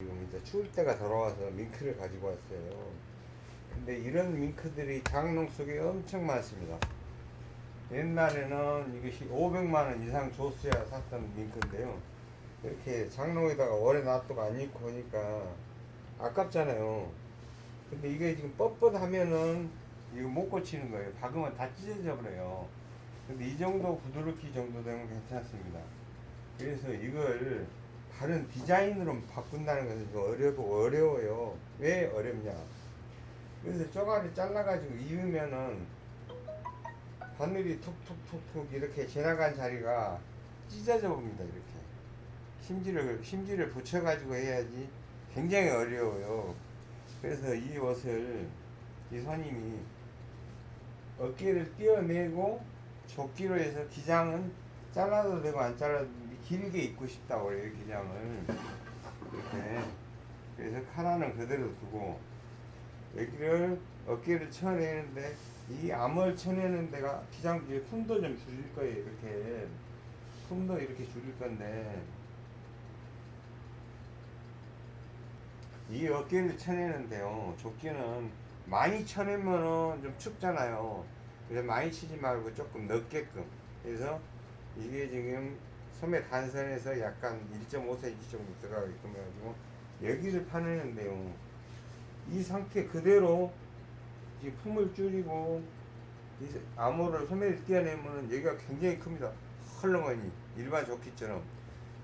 지금 이제 추울 때가 돌아와서 밍크를 가지고 왔어요. 근데 이런 밍크들이 장롱 속에 엄청 많습니다. 옛날에는 이것이 500만원 이상 줬어야 샀던 밍크인데요. 이렇게 장롱에다가 오래 놔두고 안 입고 하니까 아깝잖아요. 근데 이게 지금 뻣뻣하면은 이거 못 고치는 거예요. 박으면 다 찢어져 버려요. 근데 이 정도 부드럽기 정도 되면 괜찮습니다. 그래서 이걸 다른 디자인으로 바꾼다는 것은 좀 어려고 어려워요. 왜 어렵냐? 그래서 쪼가리 잘라가지고 입으면은 바늘이 툭툭툭툭 이렇게 지나간 자리가 찢어져 봅니다. 이렇게 심지를 심지를 붙여가지고 해야지 굉장히 어려워요. 그래서 이 옷을 이 선임이 어깨를 띄어내고 조끼로 해서 기장은 잘라도 되고 안 잘라도 길게 입고 싶다고 그래요 기장을. 이렇게. 그래서 카라는 그대로 두고 여기를 어깨를 쳐내는데 이 암을 쳐내는 데가 기장 뒤에 품도 좀 줄일 거예요 이렇게. 품도 이렇게 줄일 건데. 이 어깨를 쳐내는데요 조끼는 많이 쳐내면은 좀 춥잖아요. 그래서 많이 치지 말고 조금 넓게끔. 그래서 이게 지금 소매 단선에서 약간 1.5cm 정도 들어가게끔 해가지고 여기를 파내는데요 이 상태 그대로 이 품을 줄이고 이 암호를 소매를 띄어내면은 여기가 굉장히 큽니다. 헐렁하니. 일반 조끼처럼.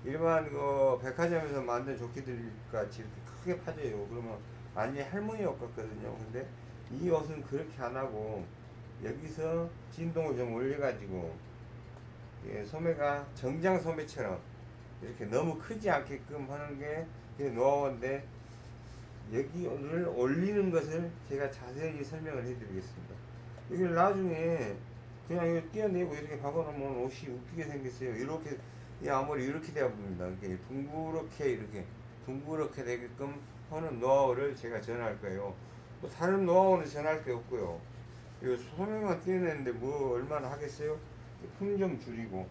일반 그 백화점에서 만든 조끼들 같이 이렇게 크게 파져요. 그러면 완전히 할머니 옷 같거든요. 근데 이 옷은 그렇게 안 하고 여기서 진동을 좀 올려가지고 예, 소매가 정장 소매처럼 이렇게 너무 크지 않게끔 하는 게 노하우인데 여기를 올리는 것을 제가 자세히 설명을 해드리겠습니다. 이걸 나중에 그냥 이거 띄어내고 이렇게 박아놓으면 옷이 웃기게 생겼어요. 이렇게 이 아무리 이렇게 되어 봅니다. 이렇게 둥그렇게 이렇게 둥그렇게 되게끔 하는 노하우를 제가 전할 거예요. 뭐 다른 노하우는 전할 게 없고요. 이거 소매만 띄어내는데 뭐 얼마나 하겠어요? 품 좀 줄이고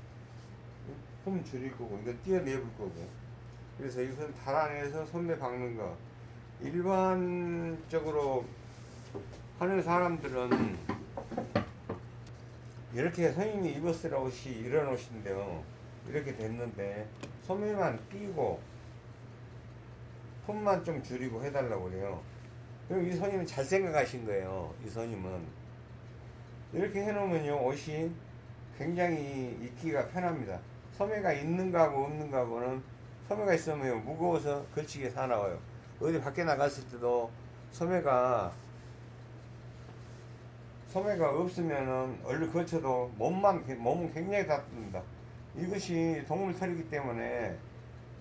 품 줄일 거고 이건 띄어내볼 거고. 그래서 이것은 달아내서 소매 박는 거. 일반적으로 하는 사람들은 이렇게 선생님이 입었을 옷이 이런 옷인데요. 이렇게 됐는데 소매만 띄고 품만 좀 줄이고 해달라고 그래요. 그럼 이 선임은 잘 생각하신 거예요. 이 선임은. 이렇게 해놓으면요 옷이 굉장히 입기가 편합니다 소매가 있는 거하고 없는 거하고는 소매가 있으면 무거워서 걸치게 사나워요 어디 밖에 나갔을 때도 소매가 소매가 없으면은 얼른 거쳐도 몸만 몸은 굉장히 닿습니다. 이것이 동물 털이기 때문에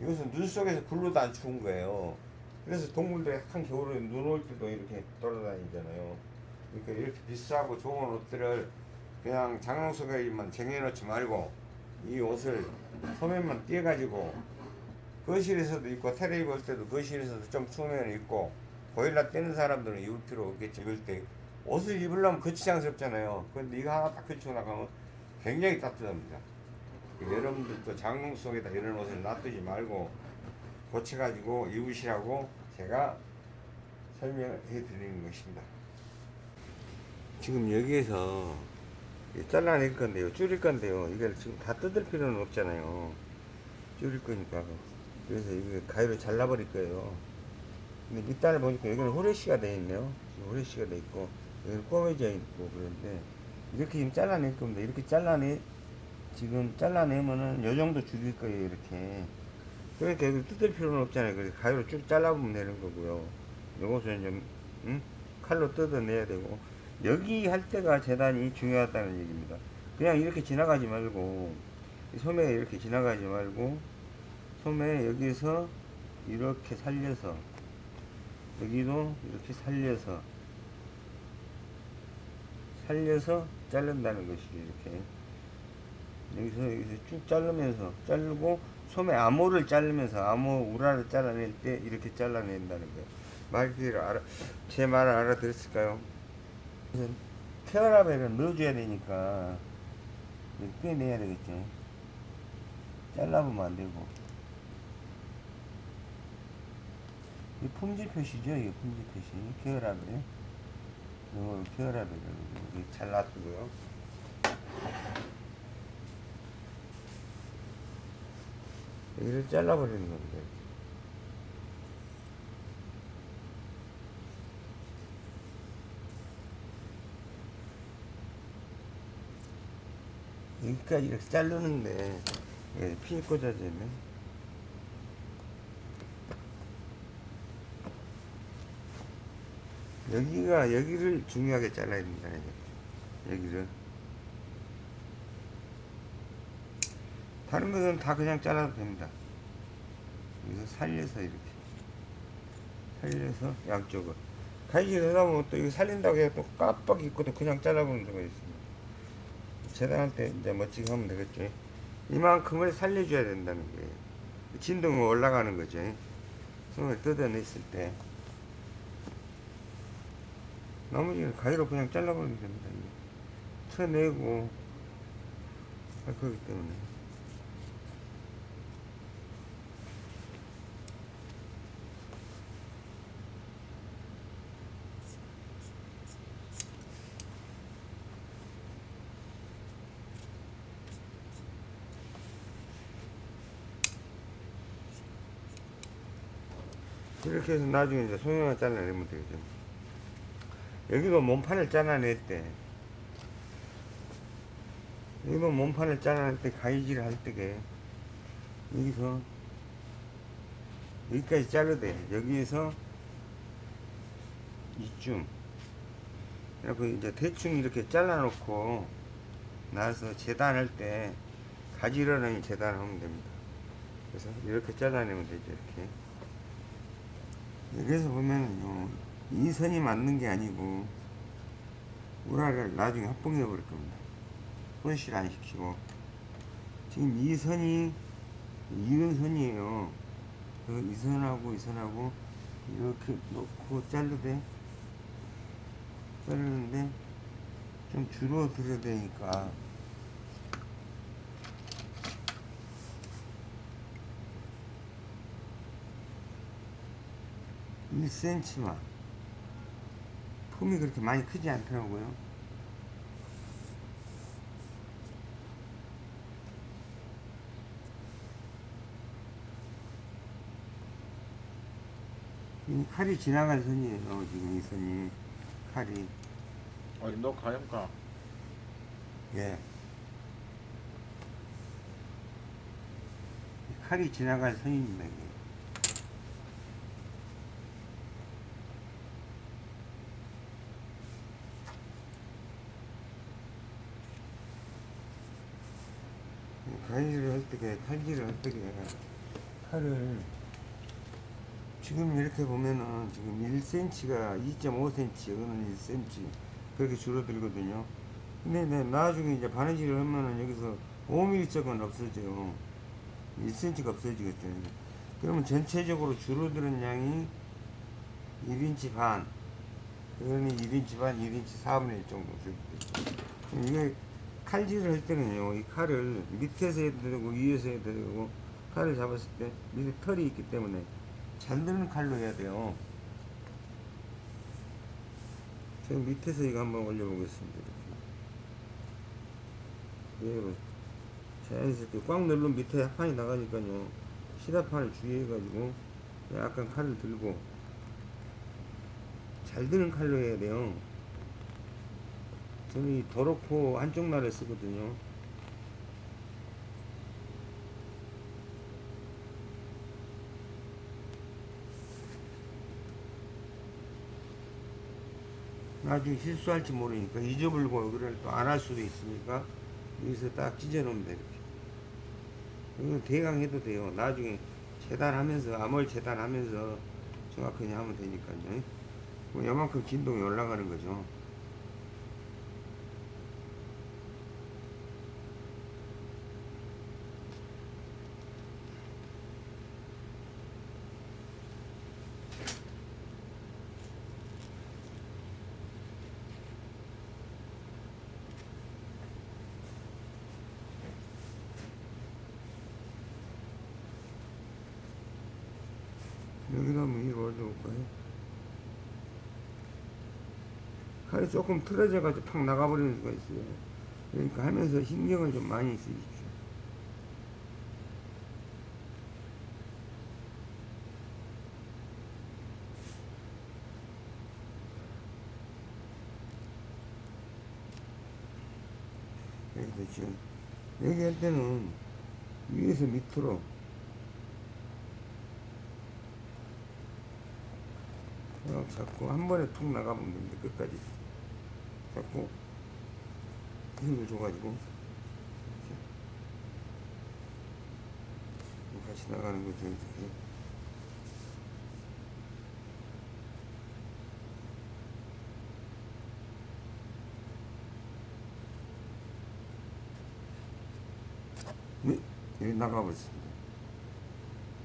이것은 눈 속에서 굴러도 안 추운 거예요. 그래서 동물들이 약한 겨울에 눈 올 때도 이렇게 돌아다니잖아요. 그러니까 이렇게 비싸고 좋은 옷들을 그냥 장롱 속에만 쟁여놓지 말고 이 옷을 소매만 띄어가지고 거실에서도 입고 테레비 볼 때도 거실에서도 좀 추우면 입고 보일러 떼는 사람들은 입을 필요 없겠지. 입을 때 옷을 입으려면 거치장스럽잖아요. 근데 이거 하나 딱 걸치고 나가면 굉장히 따뜻합니다. 여러분들도 장롱 속에다 이런 옷을 놔두지 말고 고쳐가지고 입으시라고 제가 설명해 드리는 것입니다. 지금 여기에서 잘라낼 건데요 줄일 건데요. 이걸 지금 다 뜯을 필요는 없잖아요. 줄일 거니까. 그래서 이거 가위로 잘라버릴 거예요. 근데 밑단을 보니까 여기는 후레쉬가 되어 있네요. 후레쉬가 되어 있고 여기는 꼬매져 있고 그런데 이렇게 지금 잘라낼 겁니다. 이렇게 잘라내 지금 잘라내면은 요 정도 줄일 거예요 이렇게. 그러니까 여기 뜯을 필요는 없잖아요. 그래서 가위로 쭉 잘라보면 되는 거고요. 요것은 좀 응? 칼로 뜯어내야 되고 여기 할 때가 재단이 중요하다는 얘기입니다. 그냥 이렇게 지나가지 말고 소매에 이렇게 지나가지 말고 소매 여기서 이렇게 살려서 여기도 이렇게 살려서 살려서 자른다는 것이 이렇게. 여기서 여기서 쭉 자르면서 자르고 소매 암호를 자르면서 암호 우라를 잘라낼 때 이렇게 잘라낸다는 거예요. 말귀를 알아 제 말을 알아들었을까요? 케어라벨을 넣어줘야 되니까 빼내야 되겠죠 잘라보면 안되고 이 품질 표시죠. 이게 품질 표시. 계열하면. 이걸 계열하면 이렇게 잘 놔두고요. 여기를 잘라버리는 겁니다. 여기까지 이렇게 자르는데 핀이 꽂아져 있네. 여기가 여기를 중요하게 잘라야 된다. 여기를. 다른 것은 다 그냥 잘라도 됩니다. 여기서 살려서 이렇게 살려서 양쪽을 가위질 하다 보면 또 이거 살린다고 해서 또 깜빡 있고도 그냥 잘라보는 수가 있습니다. 재단할 때 이제 멋지게 하면 되겠죠. 이만큼을 살려줘야 된다는 거예요. 진동이 올라가는 거죠. 손을 뜯어냈을 때. 나머지는 가위로 그냥 잘라버리면 됩니다. 쳐내고 할 거기 때문에. 이렇게 해서 나중에 이제 소형을 잘라내면 되겠죠. 여기도 몸판을 잘라낼 때, 여기도 몸판을 잘라낼 때 가위질 할 때게, 여기서, 여기까지 잘라야 돼. 여기에서, 이쯤. 그래갖고 이제 대충 이렇게 잘라놓고, 나서 재단할 때, 가지런하게 재단하면 됩니다. 그래서 이렇게 잘라내면 되죠, 이렇게. 여기서 보면 이 선이 맞는 게 아니고 우라를 나중에 합봉해 버릴 겁니다. 손실 안 시키고 지금 이 선이 이런 선이에요. 그이 선하고 이 선하고 이렇게 놓고 자르되 자르는데 좀 줄어들어야 되니까 일 c m 만 품이 그렇게 많이 크지 않더라고요. 이 칼이 지나갈 선이에요. 지금 이 선이 칼이 어디 너 가염가 예. 이 칼이 지나갈 선입니다. 이게. 가위질을 할 때, 칼질을 할 때, 칼을 지금 이렇게 보면은 지금 1cm가 2.5cm, 이거는 1cm 그렇게 줄어들거든요. 근데 네, 나중에 이제 바느질을 하면은 여기서 5mm 쪽은 없어져요. 1cm가 없어지겠죠. 그러면 전체적으로 줄어드는 양이 1인치 반, 그러니 1인치 반, 1인치 4분의 1 정도 줄어들죠. 이게 칼질을 할 때는요, 이 칼을 밑에서 해도 되고 위에서 해도 되고 칼을 잡았을 때 밑에 털이 있기 때문에 잘 드는 칼로 해야 돼요. 제가 밑에서 이거 한번 올려보겠습니다. 이렇게. 예, 자연스럽게 꽉 누르면 밑에 합판이 나가니까요. 시다판을 주의해가지고 약간 칼을 들고 잘 드는 칼로 해야 돼요. 저는 이 도로코 한쪽 날에 쓰거든요. 나중에 실수할지 모르니까 잊어버리고 여기를 또 안 할 수도 있으니까 여기서 딱 찢어놓으면 돼 이렇게. 이거 대강 해도 돼요. 나중에 재단하면서 암홀 재단하면서 정확하게 하면 되니까요. 뭐 요만큼 진동이 올라가는 거죠 칼이 조금 틀어져가지고 팍 나가버리는 수가 있어요. 그러니까 하면서 신경을 좀 많이 쓰십시오. 여기도 지금 여기 할 때는 위에서 밑으로 딱 잡고 한 번에 툭 나가면 됩니다 끝까지 잡고 힘을 줘가지고 이렇게 같이 나가는 거죠 이렇게. 네, 여기 나가버렸습니다.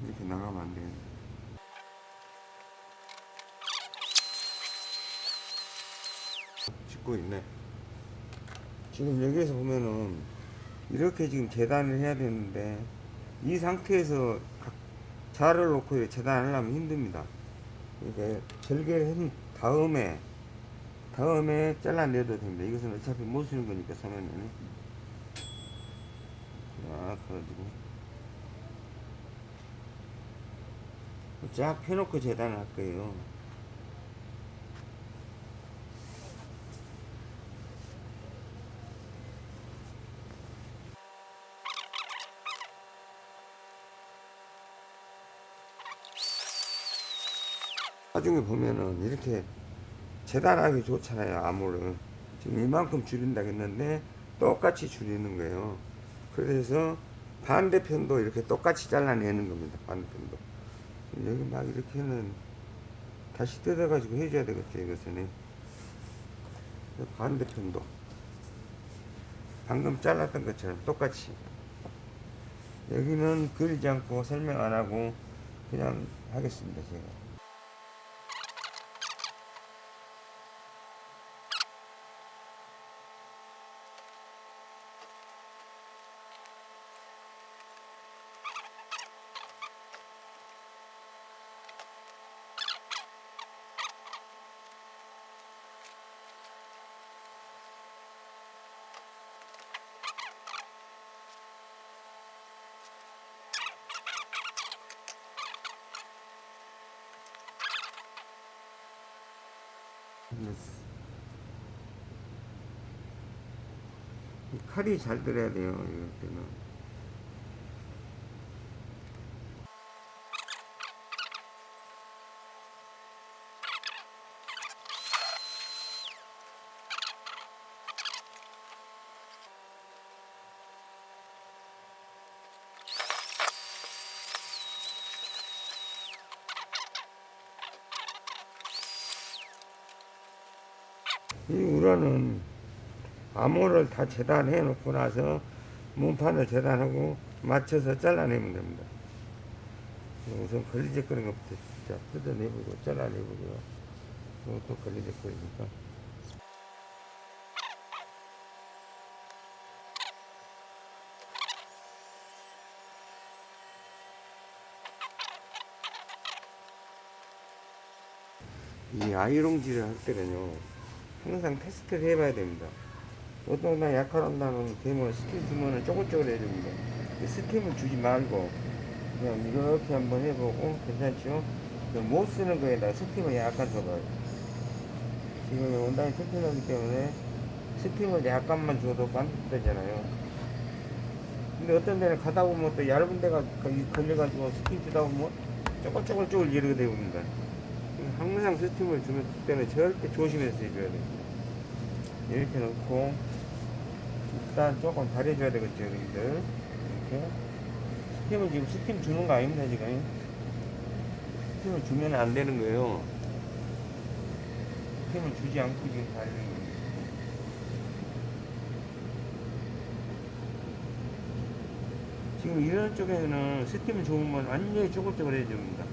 이렇게 나가면 안 되는 데 짓고 있네. 지금 여기에서 보면은 이렇게 지금 재단을 해야 되는데 이 상태에서 각 자를 놓고 이렇게 재단하려면 힘듭니다. 이렇게 절개를 한 다음에 다음에 잘라내도 됩니다. 이것은 어차피 못 쓰는 거니까 서면에는 쫙 해가지고 쫙 펴놓고 재단을 할 거예요. 나중에 보면은 이렇게 재단하기 좋잖아요 암호를. 지금 이만큼 줄인다 했는데 똑같이 줄이는 거예요. 그래서 반대편도 이렇게 똑같이 잘라내는 겁니다 반대편도. 여기 막 이렇게는 다시 뜯어 가지고 해줘야 되겠죠 이것은. 반대편도. 방금 잘랐던 것처럼 똑같이. 여기는 그리지 않고 설명 안 하고 그냥 하겠습니다 제가 됐어. 이 칼이 잘 들어야 돼요, 이럴 때는. 이 우라는 암호를 다 재단해 놓고 나서 문판을 재단하고 맞춰서 잘라내면 됩니다. 우선 걸리적거리는 것부터 자 뜯어내보고 잘라내보고요. 이것도 걸리적거리니까. 이 아이롱질을 할 때는요 항상 테스트를 해봐야 됩니다 어떤 날 약할한다는 되면 스팀 주면은 쪼글쪼글 해줍니다. 이 스팀을 주지 말고 그냥 이렇게 한번 해보고 괜찮죠? 그못 쓰는 거에다 스팀을 약간 줘봐요 지금 원단이 튼튼하기 때문에 스팀을 약간만 줘도 반듯되잖아요. 근데 어떤 데는 가다 보면 또 얇은 데가 걸려가지고 스팀 주다 보면 쪼글쪼글쪼글 이렇게 돼버립니다 항상 스팀을 주면 때는 절대 조심해서 해줘야 돼요. 이렇게 넣고 일단 조금 다려줘야 되겠죠, 여러분들. 이렇게 스팀을 지금 스팀 주는 거 아닙니다, 지금. 스팀을 주면 안 되는 거예요. 스팀을 주지 않고 지금 다리는 거예요. 지금 이런 쪽에는 스팀을 주면 완전히 쪼글쪼글 해집니다.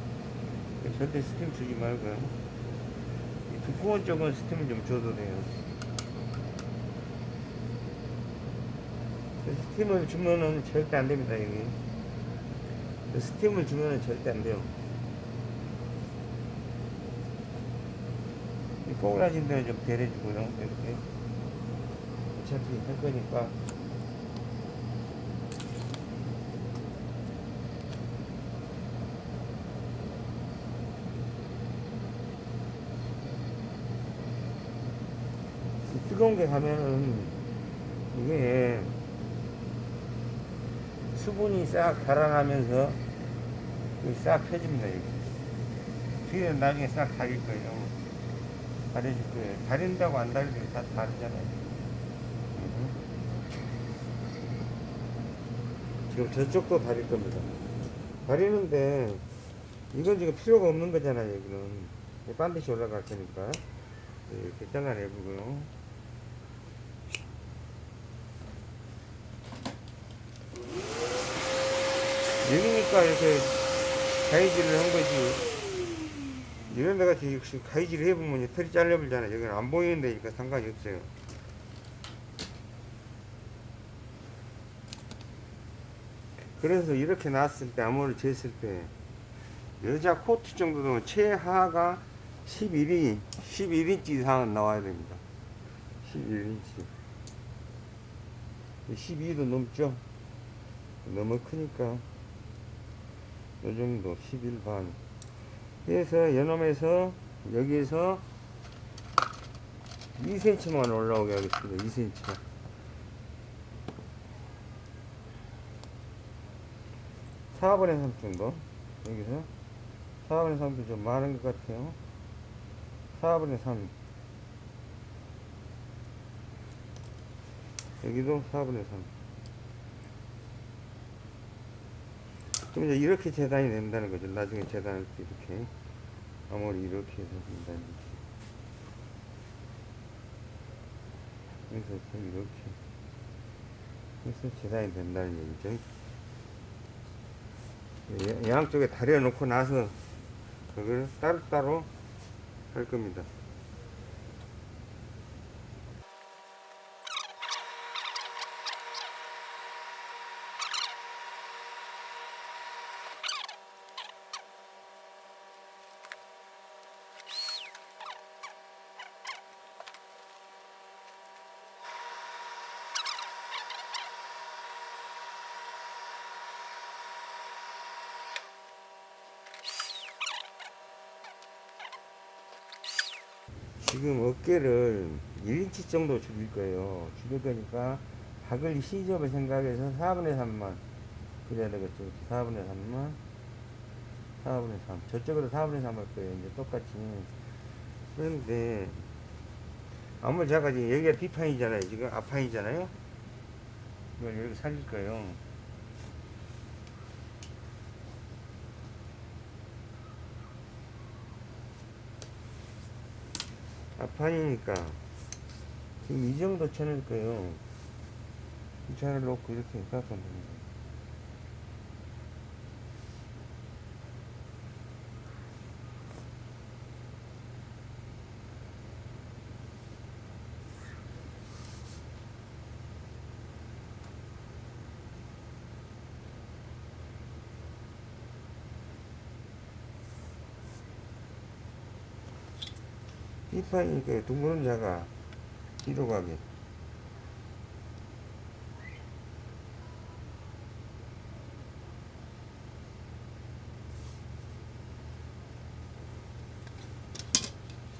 절대 스팀 주지 말고요. 이 두꺼운 쪽은 스팀을 좀 줘도 돼요. 스팀을 주면은 절대 안 됩니다, 여기. 스팀을 주면은 절대 안 돼요. 이 뽀글라진 데는 좀 다려주고요, 이렇게. 어차피 할 거니까. 뜨거운 게 가면은 수분이 싹 달아나면서 싹 펴집니다. 여기. 뒤에는 나중에 싹 가릴 거예요. 가려줄 거예요. 가린다고 안 가리는 다 다르잖아요. 음. 지금 저쪽도 가릴 겁니다. 가리는데 이건 지금 필요가 없는 거잖아요. 여기는 반드시 올라갈 테니까 이렇게 잘라내고요. 여기니까 이렇게 가위질을 한 거지. 이런 데 같이 역시 가위질을 해보면 이 털이 잘려버리잖아요. 여기는 안 보이는 데니까 상관이 없어요. 그래서 이렇게 놨을 때, 암호를 쟀을 때, 여자 코트 정도 되면 최하가 11인, 11인치 이상은 나와야 됩니다. 11인치. 12도 넘죠? 너무 크니까, 요 정도, 11 반. 그래서 연엄에서 여기에서 2cm만 올라오게 하겠습니다. 2cm. 사분의3 정도. 여기서 4분의 3도 좀 많은 것 같아요. 4분의 3. 여기도 4분의 3. 그럼 이제 이렇게 재단이 된다는 거죠. 나중에 재단할 때 이렇게. 아무리 이렇게 해서 된다는 거지. 그래서 또 이렇게. 그래서 재단이 된다는 얘기죠. 예, 양쪽에 다려놓고 나서 그걸 따로따로 할 겁니다. 어깨를 1인치 정도 줄일 거예요. 줄일 거니까 박을 시접을 생각해서 4분의 3만 그래야 되겠죠. 4분의 3만 4분의 3 저쪽으로 4분의 3 할 거예요. 이제 똑같이 그런데 아무리 작아지 여기가 B판이잖아요. 지금 앞판이잖아요. 이걸 여기 살릴 거예요. 앞판이니까 지금 이 정도 쳐낼 거예요. 이 차를 놓고 이렇게 깎으면 됩니다. B판이니까 둥그런 자가 뒤로 가게.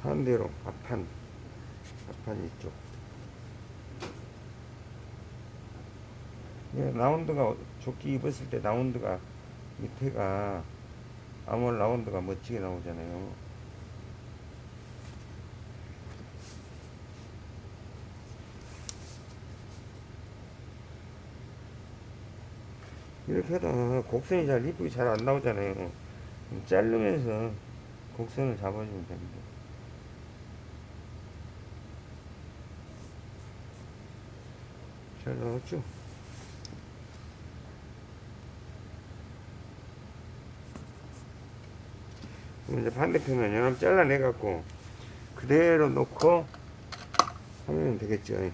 반대로 앞판, 앞판 이쪽. 예, 라운드가 조끼 입었을 때 라운드가 밑에가 아몰 라운드가 멋지게 나오잖아요. 이렇게 하다 곡선이 잘 이쁘게 잘 안 나오잖아요. 자르면서 곡선을 잡아주면 됩니다. 잘 나왔죠? 이제 반대편은 연합 잘라내갖고 그대로 놓고 하면 되겠죠.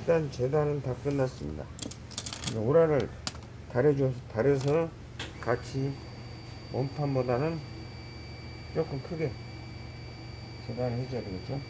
일단 재단은 다 끝났습니다. 이제 오라를 다려줘서 다려서 같이 몸판보다는 조금 크게 재단을 해줘야 되겠죠.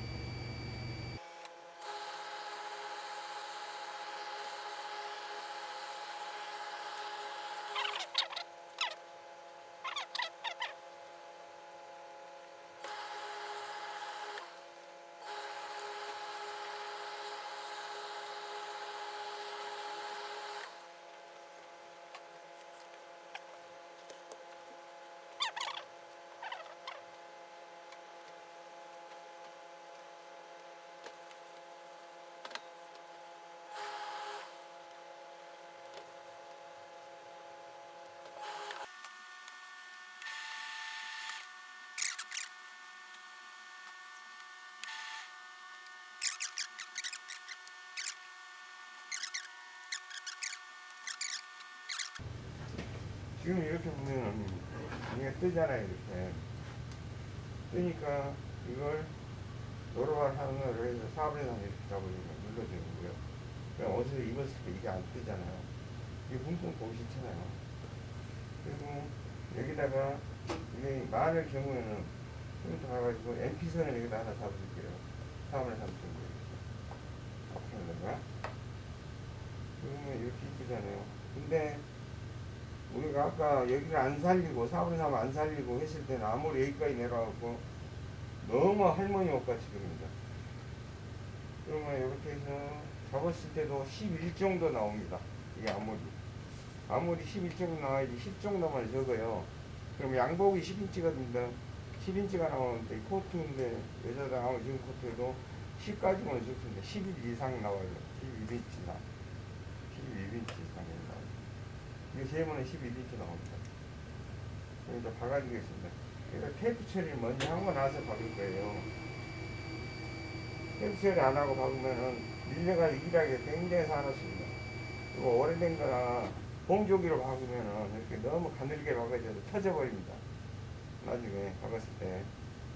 지금 이렇게 보면은 이게 뜨잖아요 이렇게. 뜨니까 이걸 노르발 하는 거를 해서 사업에서 이렇게 잡아주면 눌러주는 거고요. 그냥 옷을 입었을 때 이게 안 뜨잖아요. 이게 붕붕 보기 싫잖아요. 그리고 여기다가 이게 많을 경우에는 좀더 가가지고 MP선을 여기다 하나 잡아줄게요. 사업을 삼는 거예요. 앞으로다가 그러면 이렇게 이쁘잖아요. 근데 우리가 아까 여기를 안 살리고 하면 안 살리고 했을 때는 아무리 여기까지 내려가고 너무 할머니 옷같이 그립니다. 그러면 이렇게 해서 잡았을 때도 11 정도 나옵니다. 이게 아무리 아무리 11 정도 나와야지 10 정도만 적어요. 그럼 양복이 10인치거든요. 10인치가 나오는데 이 코트인데 여자들 아무 지금 코트에도 10까지만 적는데 11 이상 나와요. 11인치 이상. 11인치 이상이 나와요. 이게 세 번에 11인치 나옵니다. 이제 박아주겠습니다. 그래서 테이프 처리를 먼저 하고 나서 박을 거예요. 테이프 처리 안 하고 박으면은 밀려가지고 일하기 굉장히 사납습니다. 그리고 오래된 거나 봉조기로 박으면은 이렇게 너무 가늘게 박아져서 터져버립니다. 나중에 박았을 때.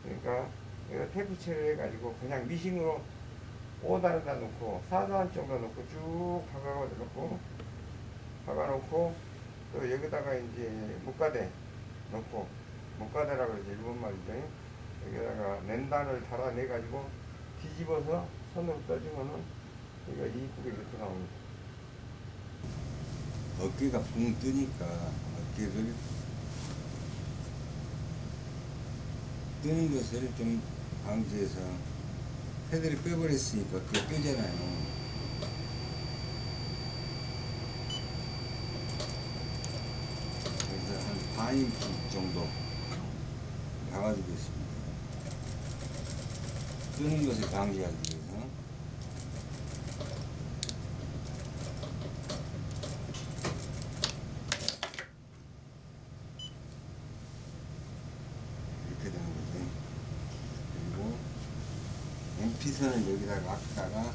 그러니까 이거 테이프 처리 해가지고 그냥 미싱으로 5단에다 놓고 4단 정도 놓고 쭉 박아가지고 놓고 박아놓고 또 여기다가 이제木가대 넣고木가대라고 그러지 일본 말이죠. 여기다가 랜단을 달아내 가지고 뒤집어서 손으로 떠주면은 이거 이쁘게 이렇게 나옵니다. 어깨가 붕 뜨니까 어깨를 뜨는 것을 좀 방지해서 패드를 빼버렸으니까 그게 뜨잖아요. 그래서 한 반인치 정도 박아주겠습니다. 뜨는 것을 방지하기 위해서. 이렇게 되는 거죠. 그리고 MP선을 여기다가 앞다가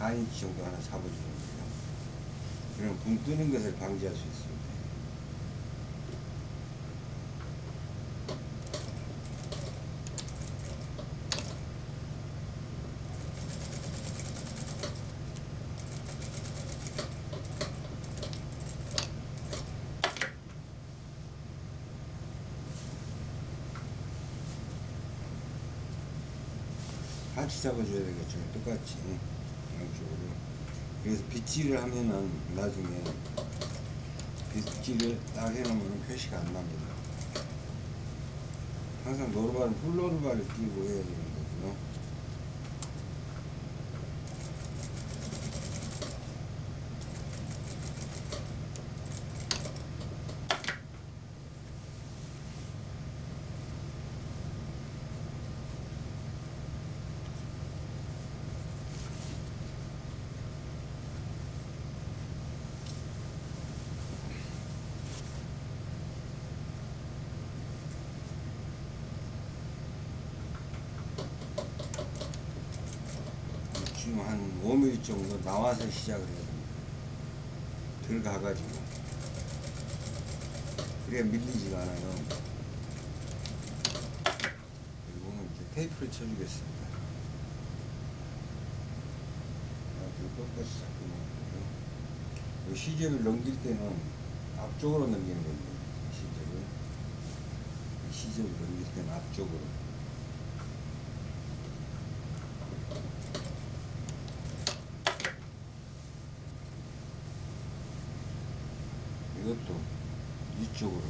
반인치 정도 하나 잡아주는 거예요. 그럼 붕 뜨는 것을 방지할 수 있습니다. 같이 잡아줘야 되겠죠. 똑같이 양쪽으로. 그래서 빗질을 하면은 나중에 빗질을 딱 해놓으면 표시가 안 납니다. 항상 노르발은 훌노르발을 끼고 해야 거고요. 지금 한 5mm 정도 나와서 시작을 해야 됩니다. 들어가가지고. 그래야 밀리지가 않아요. 그리고 이제 테이프를 쳐주겠습니다. 꺾어서 자꾸 요 시접을 넘길 때는 앞쪽으로 넘기는 겁니다. 시접을 시접을 넘길 때는 앞쪽으로. 이것도 이쪽으로.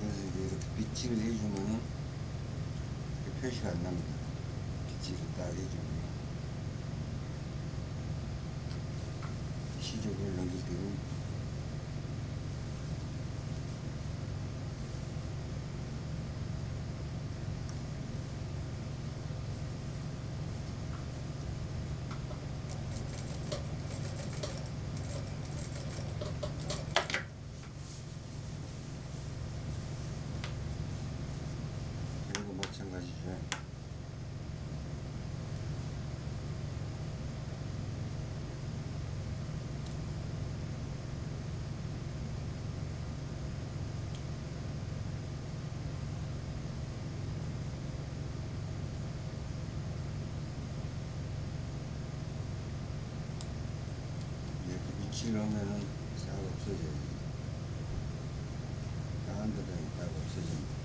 그래서 이제 해주면은 이렇게 표시가 안 납니다. 빗질을 딱 해주면 시접을 넘길 때는 이거 마찬가지죠. 이렇게 밑을 하면은 싹 없어져요. 까한 데다 딱 없어집니다.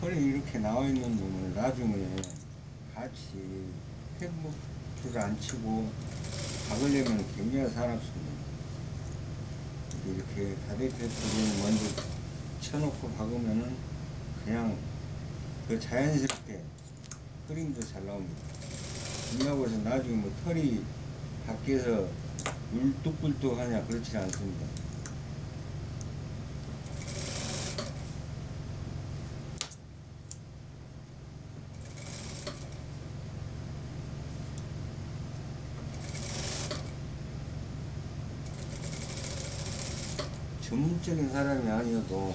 털 이 이렇게 나와 있는 놈을 나중에 같이 팩부트를 안 치고 박으려면 굉장히 사납습니다. 이렇게 다대패트를 먼저 쳐놓고 박으면은 그냥 그 자연스럽게 그림도 잘 나옵니다. 해서 나중에 뭐 털이 밖에서 울뚝불뚝 하냐 그렇지 않습니다. 전문적인 사람이 아니어도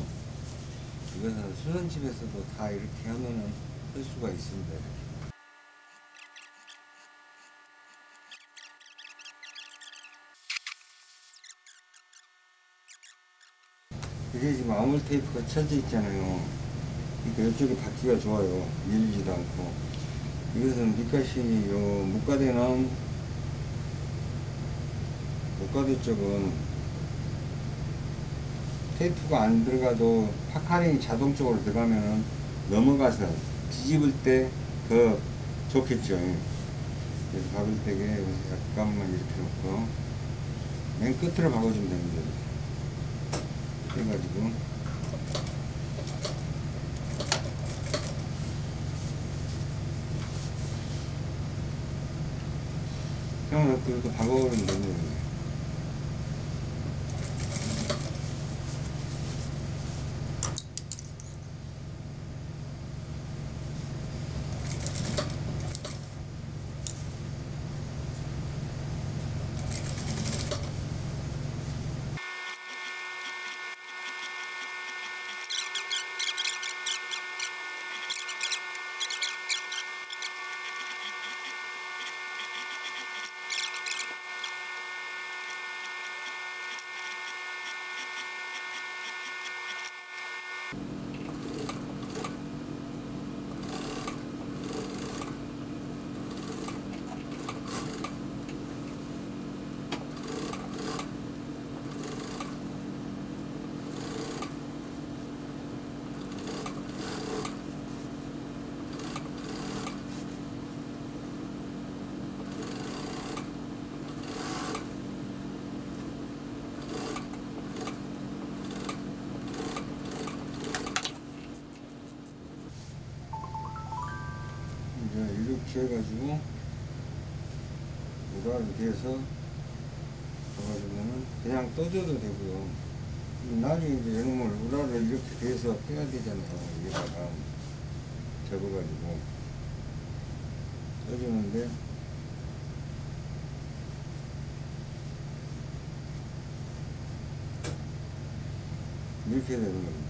이것은 수선집에서도 다 이렇게 하면은 할 수가 있습니다. 이게 지금 아몰 테이프가 쳐져 있잖아요. 그러니까 이쪽에 받기가 좋아요. 밀리지도 않고. 이것은 밑가시 요 목가대는 목가대 쪽은 테이프가 안 들어가도 파카링이 자동적으로 들어가면 넘어가서 뒤집을 때 더 좋겠죠. 그래서 박을 때에 약간만 이렇게 놓고 맨 끝으로 박아주면 됩니다. 해가지고 그냥 이렇게 박아버리면 됩니다. 이렇게 해가지고 우라를 대서 넣어주면은 그냥 떠줘도 되고요. 나중에 이제 이놈을 우라를 이렇게 대서 빼야 되잖아요. 여기다가 접어가지고 떠주는데 이렇게 되는 겁니다.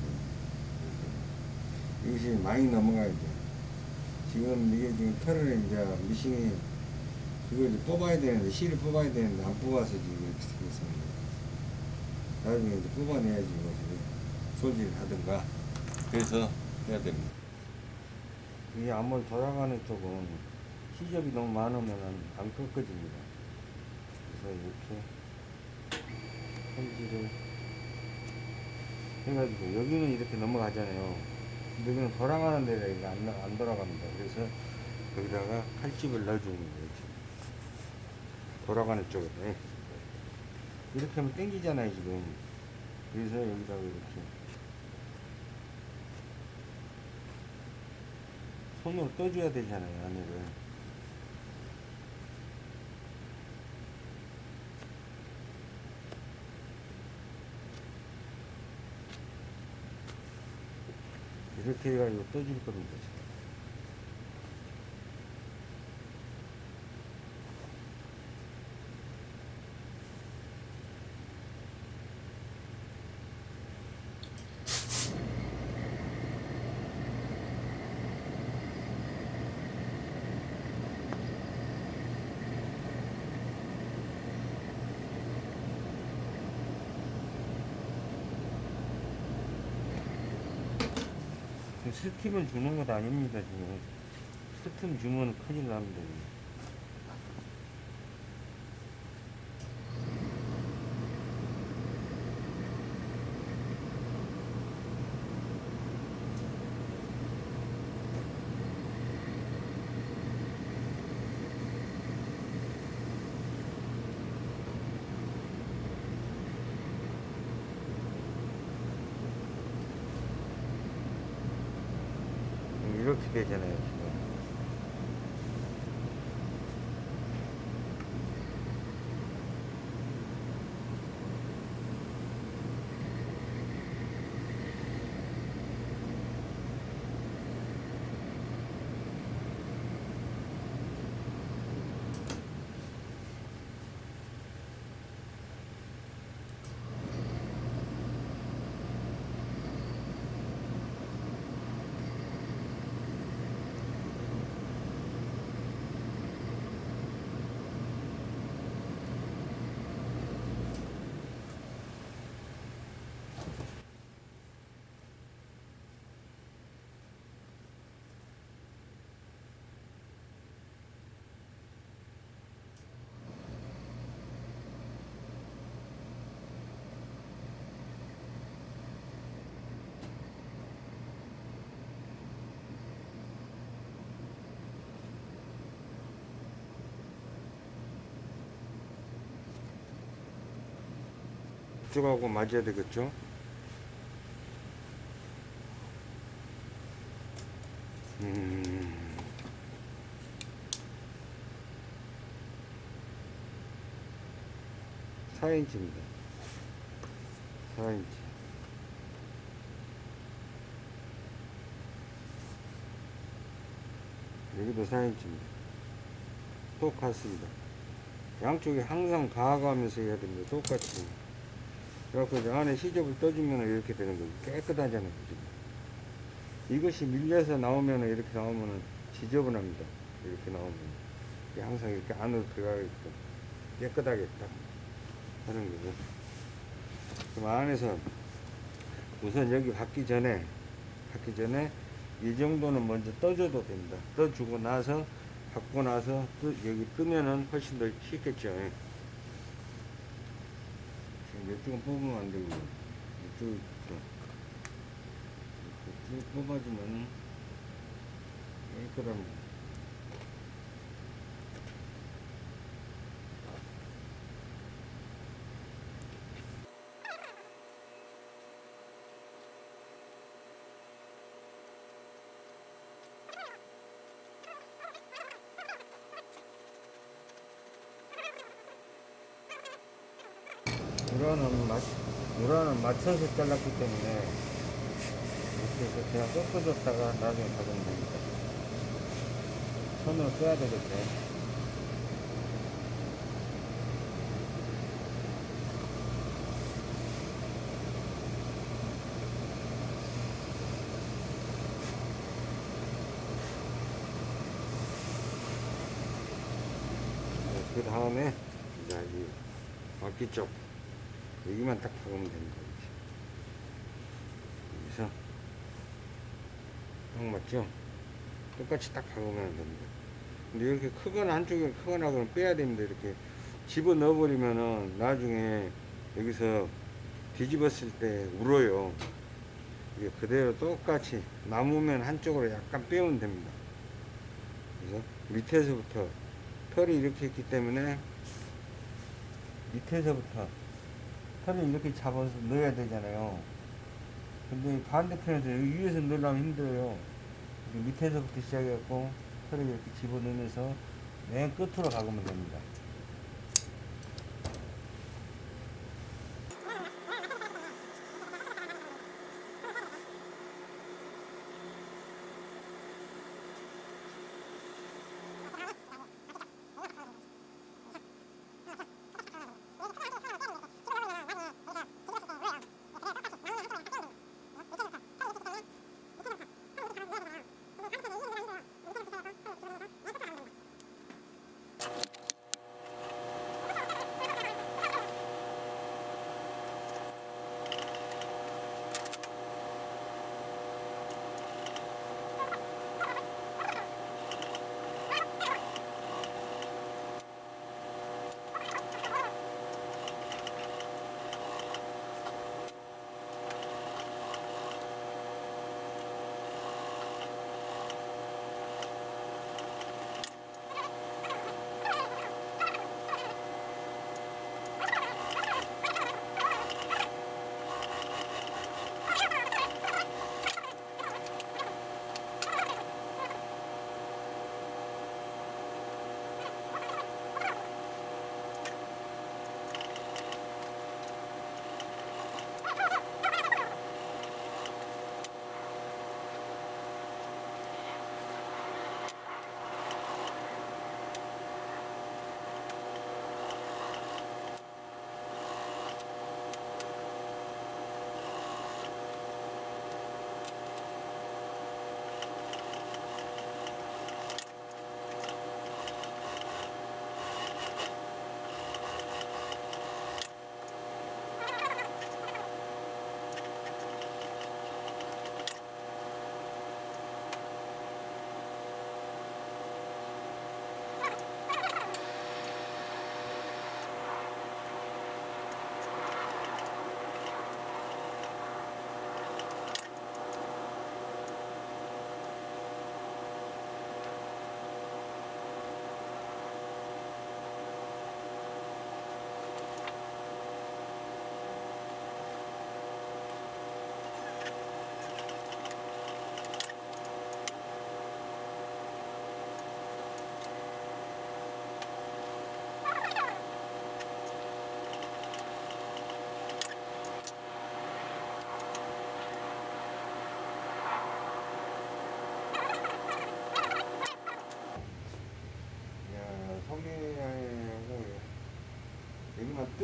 이것이 많이 넘어가야죠. 지금 이게 지금 털을 이제 미싱이 그걸 이제 뽑아야 되는데 실을 뽑아야 되는데 안 뽑아서 지금 이렇게 생겼습니다. 나중에 이제 뽑아내야지 이것을 소지를 하든가 그래서 해야 됩니다. 이 암을 돌아가는 쪽은 시접이 너무 많으면 안 꺾어집니다. 그래서 이렇게 편지를 해가지고 여기는 이렇게 넘어가잖아요. 여기는 돌아가는 데가 이게 안, 나- 안 돌아갑니다. 그래서 여기다가 칼집을 넣어주는 거예요. 돌아가는 쪽에 이렇게 하면 땡기잖아요 지금. 그래서 여기다가 이렇게 손으로 떠줘야 되잖아요 안에를. 이렇게 해가지고 떠줄 겁니다. 스팀을 주는 것 아닙니다 지금. 스팀 주면 큰일 납니다 지금. 이 이쪽하고 맞아야 되겠죠 음. 사인치입니다 4인치. 여기도 4인치입니다. 똑같습니다. 양쪽에 항상 가가면서 해야 됩니다. 똑같이. 그래갖고 이제 안에 시접을 떠주면 이렇게 되는 거죠. 깨끗하잖아요. 지금. 이것이 밀려서 나오면 이렇게 나오면 지저분합니다. 이렇게 나오면. 항상 이렇게 안으로 들어가게끔 깨끗하게 딱 하는 거죠. 그럼 안에서 우선 여기 받기 전에, 받기 전에 이 정도는 먼저 떠줘도 됩니다. 떠주고 나서, 받고 나서 또 여기 끄면은 훨씬 더 쉽겠죠. 이쪽은 뽑으면 안 되고, 이쪽, 이쪽. 이렇게 쭉 뽑아주면 깨끗합니다. 우라는 맞, 우라는 맞춰서 잘랐기 때문에 이렇게 해서 그냥 꺾어줬다가 나중에 가져오면 됩니다. 손으로 써야 되겠죠. 그 다음에 이제 이 바퀴 쪽 여기만 딱 박으면 됩니다. 이렇게. 여기서 딱 맞죠? 똑같이 딱 박으면 됩니다. 근데 이렇게 크거나 한쪽에 크거나 그러면 빼야 됩니다. 이렇게 집어 넣어 버리면은 나중에 여기서 뒤집었을 때 울어요. 이게 그대로 똑같이 남으면 한쪽으로 약간 빼면 됩니다. 그래서 밑에서부터 털이 이렇게 있기 때문에 밑에서부터 털을 이렇게 잡아서 넣어야 되잖아요. 근데 반대편에서 여기 위에서 넣으려면 힘들어요. 밑에서부터 시작해갖고 털을 이렇게 집어넣으면서 맨 끝으로 가보면 됩니다.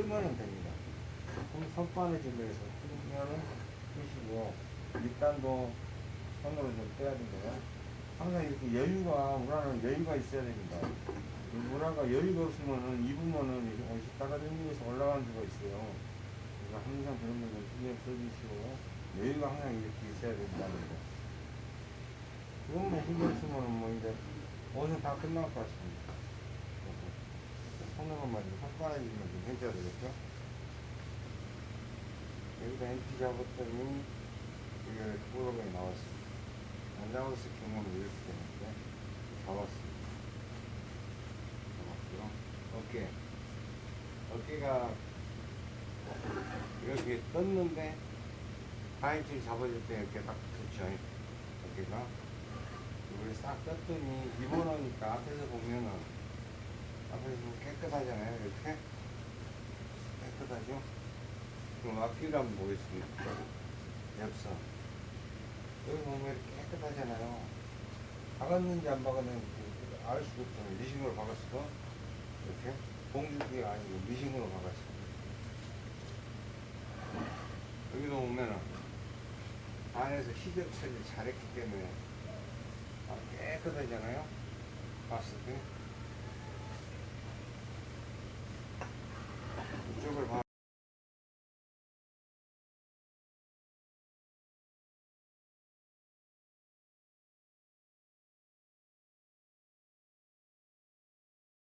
뜨면은 됩니다. 손- 손바느질로 해서 뜨면은 뜨시고 밑단도 손으로 좀 떼야 되고요. 항상 이렇게 여유가 우라는 여유가 있어야 됩니다. 이 우라가 여유가 없으면은 입으면은 이렇게 옷이 따가지면서 올라가는 수가 있어요. 그래서 항상 그런 거좀 신경 써주시고 여유가 항상 이렇게 있어야 된다는 거. 그것만 신경 쓰면은 뭐 이제 옷은 다 끝날 것 같습니다. 손으로만 좀 손가락이만 좀 해줘야 되겠죠? 여기다 NT 잡았더니 이게 프로그램이 나왔습니다. 안 잡았을 경우는 이렇게 되는데 잡았습니다. 잡았고요. 어깨. 어깨가 이렇게 떴는데 파인트를 잡아줄 때 이렇게 딱 붙죠. 어깨가. 이걸 싹 떴더니 입어놓으니까 앞에서 보면은 보면 깨끗하잖아요 이렇게 깨끗하죠 그럼 앞뒤를 한번 보겠습니다. 엽서. 여기 보면 이렇게 깨끗하잖아요. 박았는지 안 박았는지 알 수도 없잖아요. 미싱으로 박았어. 이렇게. 봉주기가 아니고 미싱으로 박았어. 여기도 보면은 안에서 시접 처리 잘했기 때문에 아, 깨끗하잖아요. 봤을 때. 九份汤